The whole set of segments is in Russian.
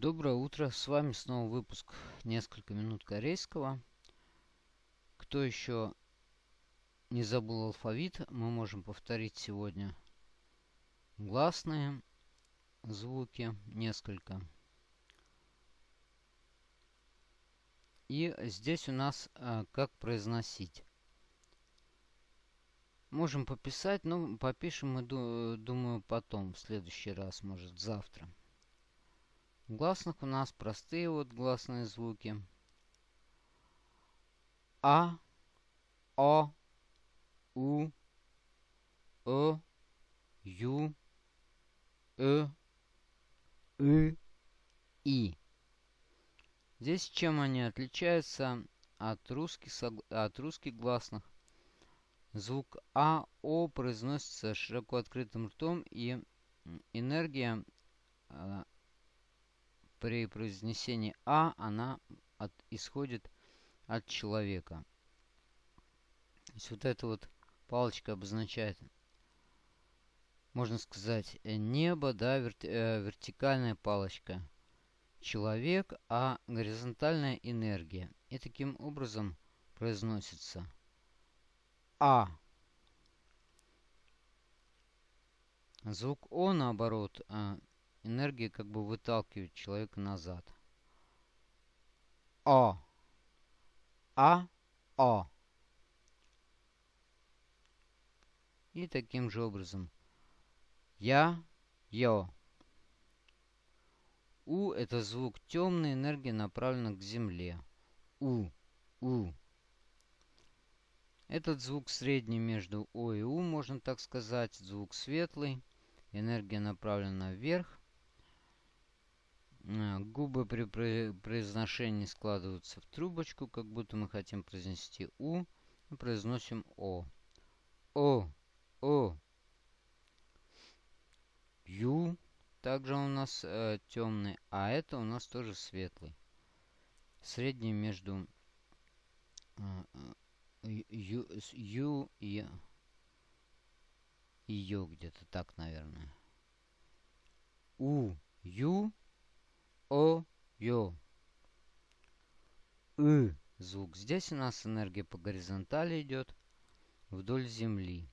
Доброе утро, с вами снова выпуск «Несколько минут корейского». Кто еще не забыл алфавит, мы можем повторить сегодня гласные звуки, несколько. И здесь у нас а, как произносить. Можем пописать, но попишем мы, думаю, потом, в следующий раз, может, завтра гласных у нас простые вот гласные звуки. А, О, У, О, Ю, Э, И, И. Здесь чем они отличаются от русских, от русских гласных? Звук А, О произносится широко открытым ртом, и энергия а, при произнесении А она от, исходит от человека. То есть вот эта вот палочка обозначает, можно сказать, э, небо, да, верти, э, вертикальная палочка. Человек, а горизонтальная энергия. И таким образом произносится А. Звук О, наоборот, э, энергия как бы выталкивает человека назад. О. А. О. И таким же образом. Я. Йо. У это звук темной энергии направлена к земле. У. У. Этот звук средний между О и У, можно так сказать. Звук светлый. Энергия направлена вверх. А, губы при произношении складываются в трубочку, как будто мы хотим произнести У. Произносим О. О. О. Ю. Также у нас э, темный, а это у нас тоже светлый. Средний между э, ю, ю и, Ю где-то так, наверное. У. Ю. О, Ё. И звук. Здесь у нас энергия по горизонтали идет вдоль земли.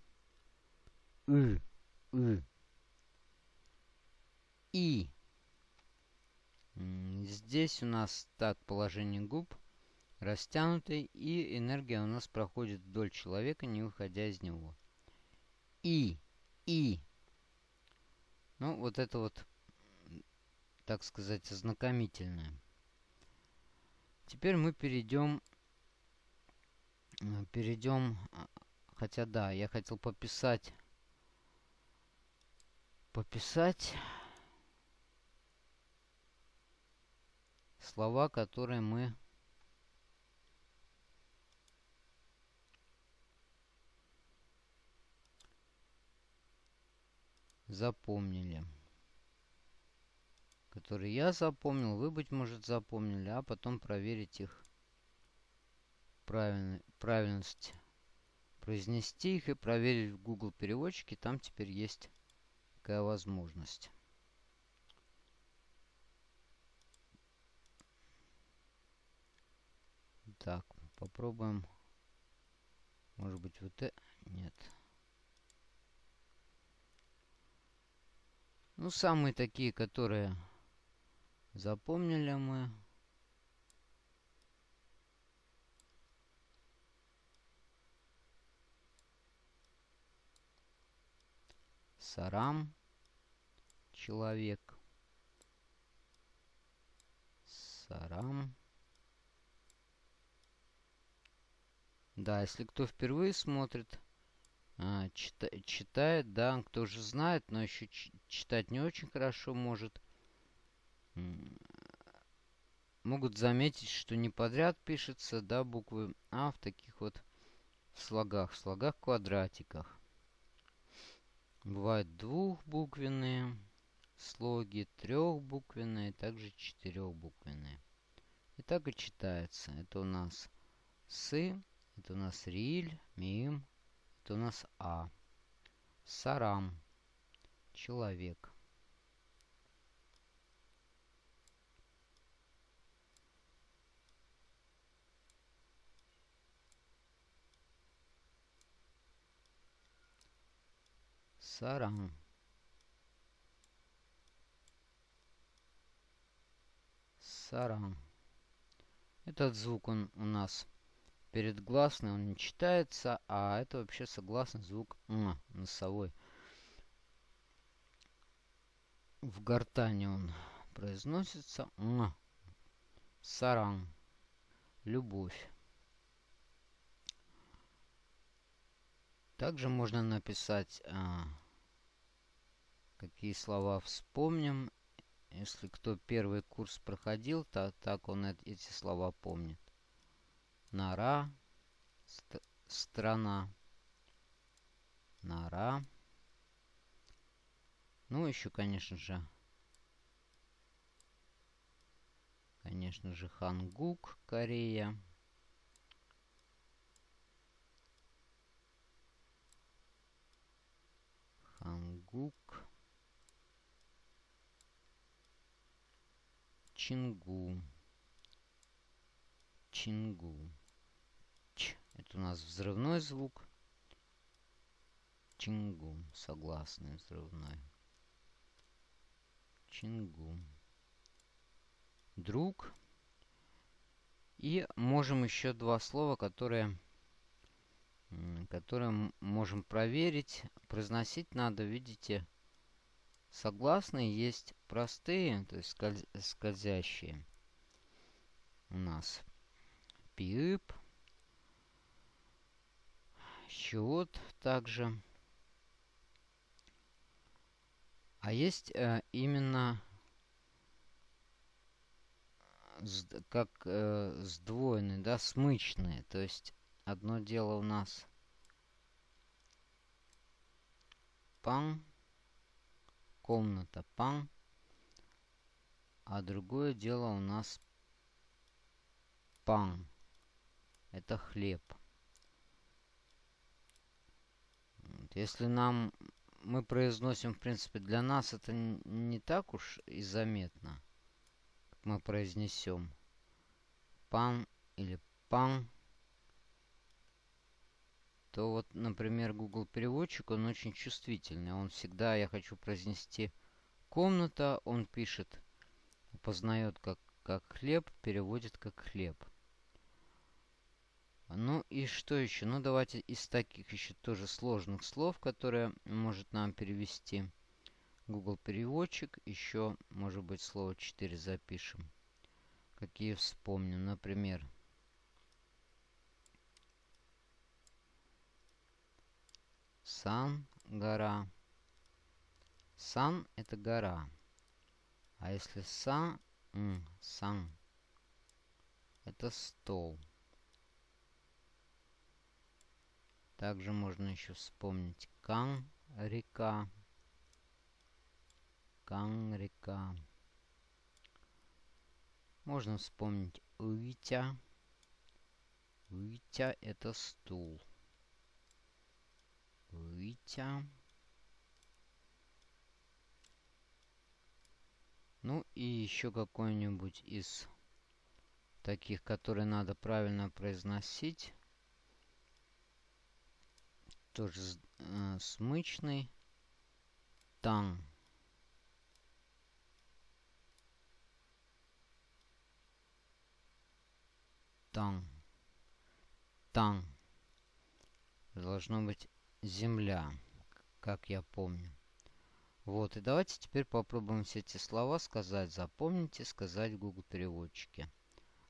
И, И. И. Здесь у нас так положение губ растянутый, и энергия у нас проходит вдоль человека, не выходя из него. И. И. Ну, вот это вот так сказать, ознакомительное. Теперь мы перейдем, э, перейдем, а, хотя да, я хотел пописать, пописать слова, которые мы запомнили которые я запомнил, вы, быть может, запомнили, а потом проверить их правильно, правильность. Произнести их и проверить в Google переводчике. Там теперь есть такая возможность. Так, попробуем. Может быть, вот это... Нет. Ну, самые такие, которые Запомнили мы. Сарам. Человек. Сарам. Да, если кто впервые смотрит, а, чита читает, да, кто уже знает, но еще читать не очень хорошо может, могут заметить, что не подряд пишется, да, буквы А в таких вот слогах, в слогах-квадратиках. Бывают двухбуквенные слоги, трехбуквенные, также четырехбуквенные. И так и читается. Это у нас Сы, это у нас Риль, Мим, это у нас А. Сарам. Человек. Саран. Саран. Этот звук он у нас передгласный, он не читается, а это вообще согласный звук М, носовой. В гортане он произносится М. Саран. Любовь. Также можно написать, а, какие слова вспомним. Если кто первый курс проходил, то так он эти слова помнит. Нора, ст страна, нора. Ну, еще, конечно же, конечно же, Хангук, Корея. Хангук. Чингу. Чингу. Ч. Это у нас взрывной звук. Чингу. Согласный взрывной. Чингу. Друг. И можем еще два слова, которые которые можем проверить. Произносить надо, видите, согласные есть простые, то есть скольз скользящие у нас. Пип. Счет также. А есть э, именно как э, сдвоенные, да, смычные. То есть Одно дело у нас пан, комната пан, а другое дело у нас пан. Это хлеб. Если нам мы произносим, в принципе, для нас это не так уж и заметно. Мы произнесем пан или пан то вот, например, Google переводчик, он очень чувствительный. Он всегда, я хочу произнести комната, он пишет, познает как, как хлеб, переводит как хлеб. Ну и что еще? Ну давайте из таких еще тоже сложных слов, которые может нам перевести Google переводчик. Еще, может быть, слово 4 запишем. Какие вспомним. Например, Сан – гора. Сан – это гора. А если са, м, сан – это стол. Также можно еще вспомнить Кан – река. Кан – река. Можно вспомнить Уитя. Уитя – это стул. Витя. Ну и еще какой-нибудь из таких, которые надо правильно произносить. Тоже э, смычный. Тан. Тан. Тан. Должно быть земля, как я помню. Вот, и давайте теперь попробуем все эти слова сказать. Запомните, сказать в Google переводчике.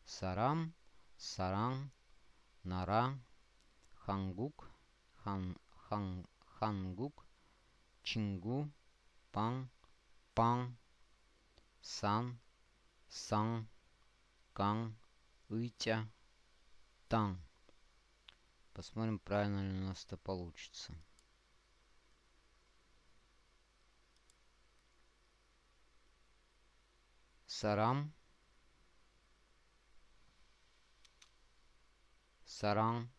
Сарам, саран, нара, хангук, хан, хан, хангук, чингу, пан, пан, сан, сан, кан, уйтя, тан. Посмотрим, правильно ли у нас это получится. Сарам. Саран.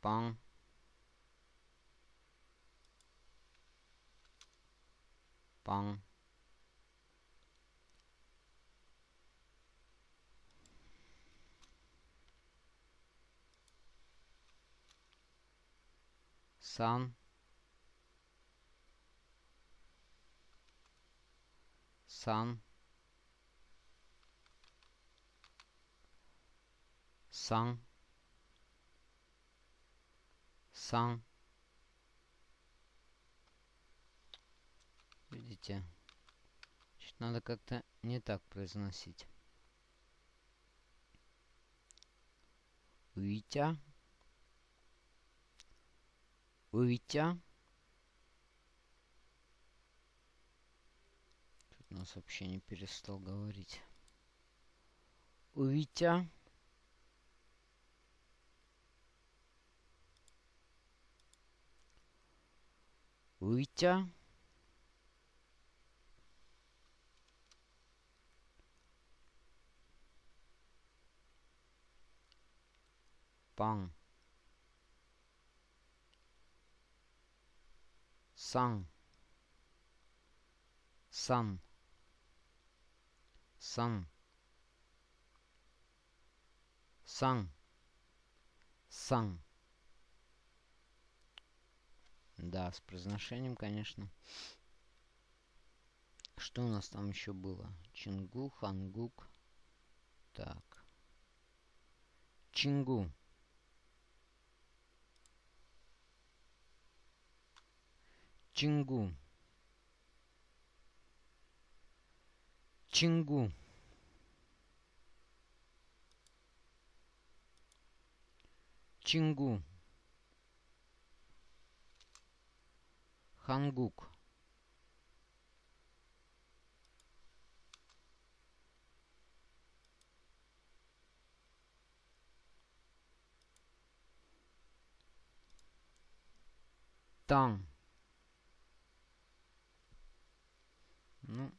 Пан. Bong. Sun. Sun. Видите? Значит, надо как-то не так произносить. Витя. Витя. Тут нас вообще не перестал говорить. Витя. Витя. Пан. Сан. Сан. Сан. Сан. Сан. Да, с произношением, конечно. Что у нас там еще было? Чингу, Хангук. Так. Чингу. Чингу. Чингу. Чингу. Хангук. Тан. Ну,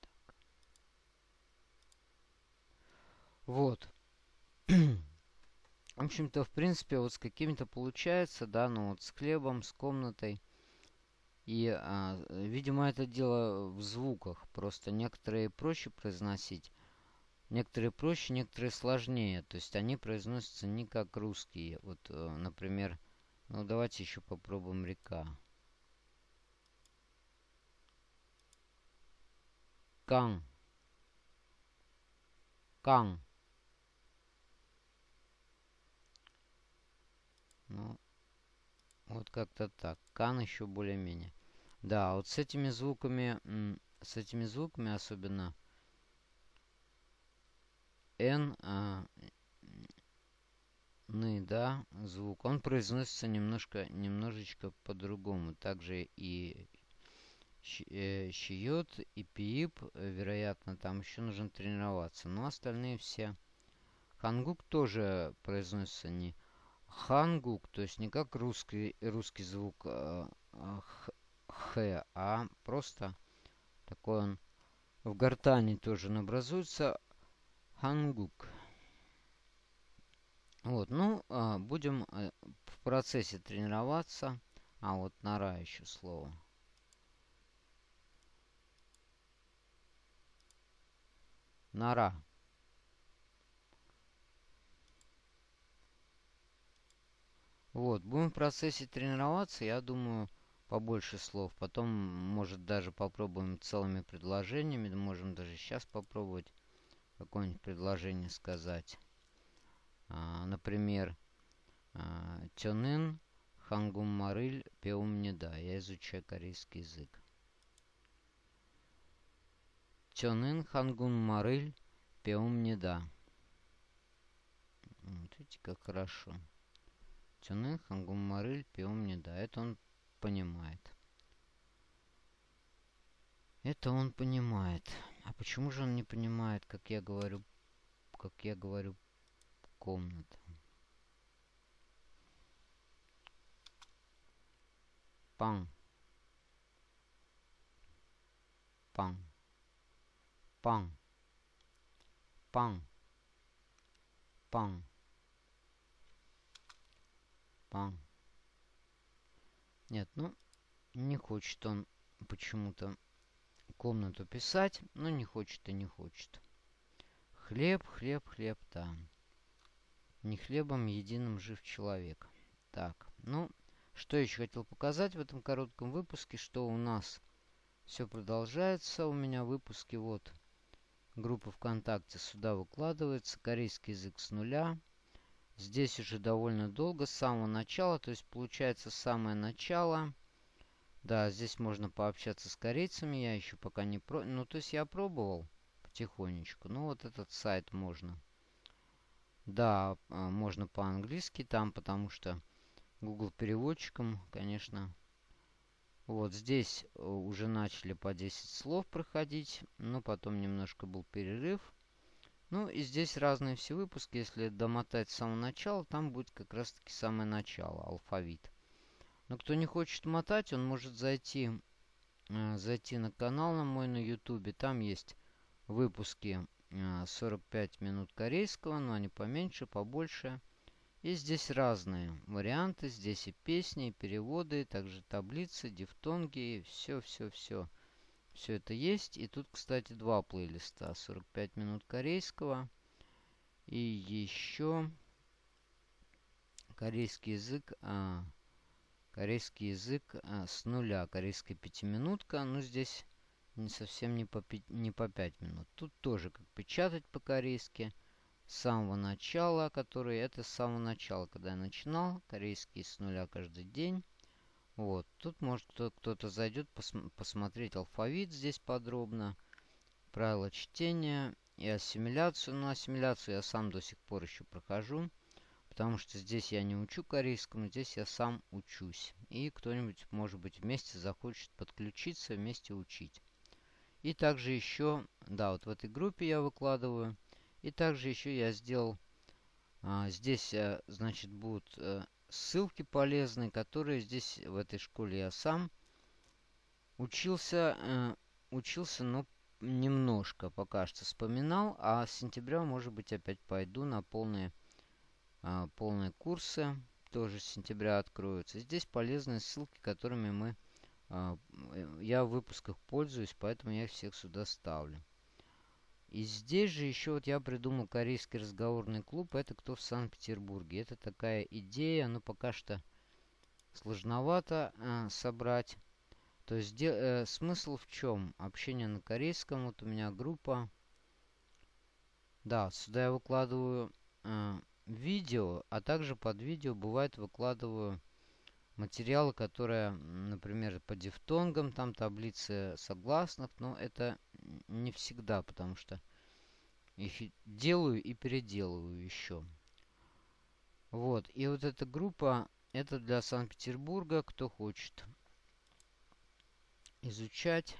так. Вот. в общем-то, в принципе, вот с какими-то получается, да, ну вот с хлебом, с комнатой. И, а, видимо, это дело в звуках. Просто некоторые проще произносить, некоторые проще, некоторые сложнее. То есть они произносятся не как русские. Вот, э, например, ну давайте еще попробуем река. Кан. Кан. Ну, вот как-то так. Кан еще более-менее. Да, вот с этими звуками, с этими звуками особенно N, а, ны, да, звук, он произносится немножко, немножечко по-другому. Также и щиет э, и пип, э, вероятно, там еще нужно тренироваться. Но остальные все. Хангук тоже произносится не хангук, то есть не как русский, русский звук э, х, а просто такой он в гортани тоже образуется хангук. Вот, ну, а, будем в процессе тренироваться. А, вот нора еще слово. Нора. Вот, будем в процессе тренироваться, я думаю, побольше слов. Потом, может, даже попробуем целыми предложениями. Можем даже сейчас попробовать какое-нибудь предложение сказать. А, например, а, Тёнын Хангум Марыль Пеум не. Я изучаю корейский язык. Тёнын Хангун Марыль Пеум не да. Вот видите, как хорошо. Тёнын Хангун Марыль Пеум не да. Это он понимает. Это он понимает. А почему же он не понимает, как я говорю, как я говорю, комната? Пан. Пан. Пан. Пан. Пан. Пан. Нет, ну, не хочет он почему-то комнату писать. Ну, не хочет и не хочет. Хлеб, хлеб, хлеб, да. Не хлебом единым жив человек. Так, ну, Что еще хотел показать в этом коротком выпуске, что у нас все продолжается. У меня выпуски вот группа ВКонтакте сюда выкладывается. Корейский язык с нуля. Здесь уже довольно долго, с самого начала. То есть получается самое начало. Да, здесь можно пообщаться с корейцами. Я еще пока не про... Ну, то есть я пробовал потихонечку. Ну, вот этот сайт можно. Да, а, можно по-английски там, потому что Google переводчиком, конечно. Вот здесь э, уже начали по 10 слов проходить, но потом немножко был перерыв. Ну и здесь разные все выпуски. Если домотать с самого начала, там будет как раз таки самое начало, алфавит. Но кто не хочет мотать, он может зайти, э, зайти на канал на мой на ютубе. Там есть выпуски 45 э, минут корейского, но они поменьше, побольше. И здесь разные варианты. Здесь и песни, и переводы, и также таблицы, дифтонги, все-все-все. Все это есть. И тут, кстати, два плейлиста. 45 минут корейского. И еще корейский язык. А, корейский язык а, с нуля. Корейская пятиминутка. Ну, здесь не совсем не по, не по 5 минут. Тут тоже как печатать по-корейски с самого начала, который это с самого начала, когда я начинал, корейский с нуля каждый день. Вот, тут может кто-то зайдет пос посмотреть алфавит здесь подробно, правила чтения и ассимиляцию. Но ассимиляцию я сам до сих пор еще прохожу, потому что здесь я не учу корейскому, здесь я сам учусь. И кто-нибудь, может быть, вместе захочет подключиться, вместе учить. И также еще, да, вот в этой группе я выкладываю и также еще я сделал, а, здесь, а, значит, будут а, ссылки полезные, которые здесь, в этой школе я сам учился, а, учился, но немножко пока что вспоминал, а с сентября, может быть, опять пойду на полные, а, полные курсы, тоже с сентября откроются. Здесь полезные ссылки, которыми мы, а, я в выпусках пользуюсь, поэтому я их всех сюда ставлю. И здесь же еще вот я придумал корейский разговорный клуб. Это кто в Санкт-Петербурге. Это такая идея, но пока что сложновато э, собрать. То есть э, смысл в чем? Общение на корейском. Вот у меня группа. Да, сюда я выкладываю э, видео, а также под видео бывает выкладываю материалы, которые, например, по дифтонгам, там таблицы согласных, но это не всегда, потому что их делаю и переделываю еще. Вот, и вот эта группа, это для Санкт-Петербурга, кто хочет изучать,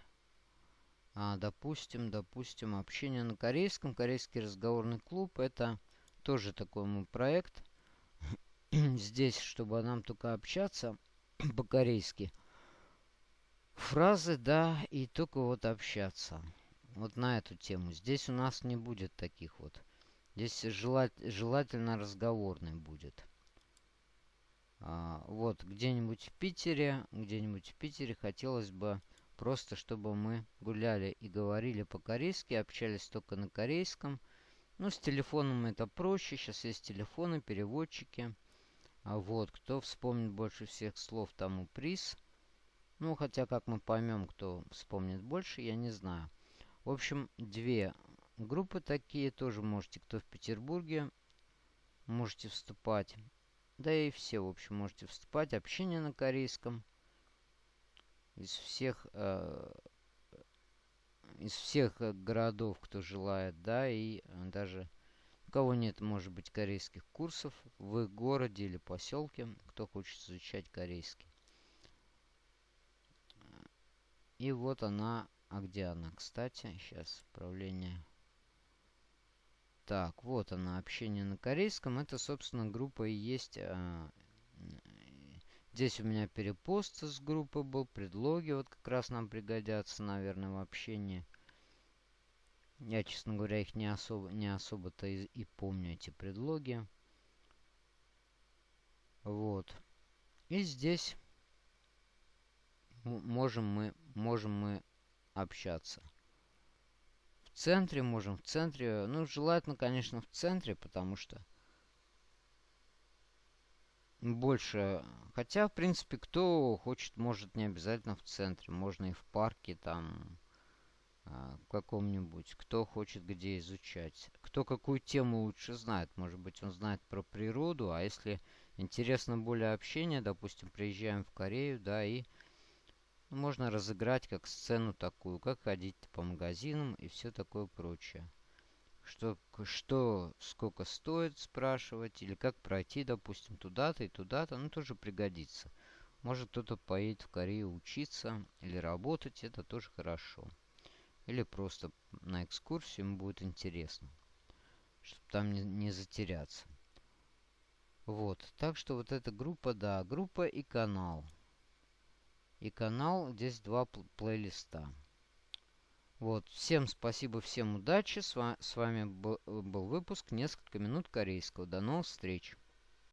а, допустим, допустим, общение на корейском, корейский разговорный клуб, это тоже такой мой проект. Здесь, чтобы нам только общаться по-корейски, фразы, да, и только вот общаться. Вот на эту тему. Здесь у нас не будет таких вот. Здесь желать, желательно разговорный будет. А, вот, где-нибудь в Питере, где-нибудь в Питере хотелось бы просто, чтобы мы гуляли и говорили по-корейски, общались только на корейском. Ну, с телефоном это проще. Сейчас есть телефоны, переводчики. А вот, кто вспомнит больше всех слов, тому приз. Ну, хотя, как мы поймем, кто вспомнит больше, я не знаю. В общем, две группы такие. Тоже можете, кто в Петербурге, можете вступать. Да и все, в общем, можете вступать. Общение на корейском. Из всех, э, из всех городов, кто желает, да, и даже у кого нет, может быть, корейских курсов в городе или поселке, кто хочет изучать корейский. И вот она. А где она, кстати? Сейчас, управление. Так, вот она, общение на корейском. Это, собственно, группа и есть... А, здесь у меня перепост с группы был, предлоги вот как раз нам пригодятся, наверное, в общении. Я, честно говоря, их не особо не особо-то и, и помню, эти предлоги. Вот. И здесь можем мы, можем мы общаться. В центре можем, в центре, ну, желательно, конечно, в центре, потому что больше. Хотя, в принципе, кто хочет, может не обязательно в центре. Можно и в парке там а, каком-нибудь. Кто хочет где изучать. Кто какую тему лучше знает. Может быть, он знает про природу. А если интересно более общение, допустим, приезжаем в Корею, да, и можно разыграть как сцену такую, как ходить по магазинам и все такое прочее что, что сколько стоит спрашивать, или как пройти, допустим, туда-то и туда-то, ну, тоже пригодится. Может, кто-то поедет в Корею учиться или работать, это тоже хорошо. Или просто на экскурсию ему будет интересно, чтобы там не, не затеряться. Вот, так что вот эта группа, да, группа и канал. И канал, здесь два плейлиста. Вот, всем спасибо, всем удачи. С вами, был выпуск «Несколько минут корейского». До новых встреч!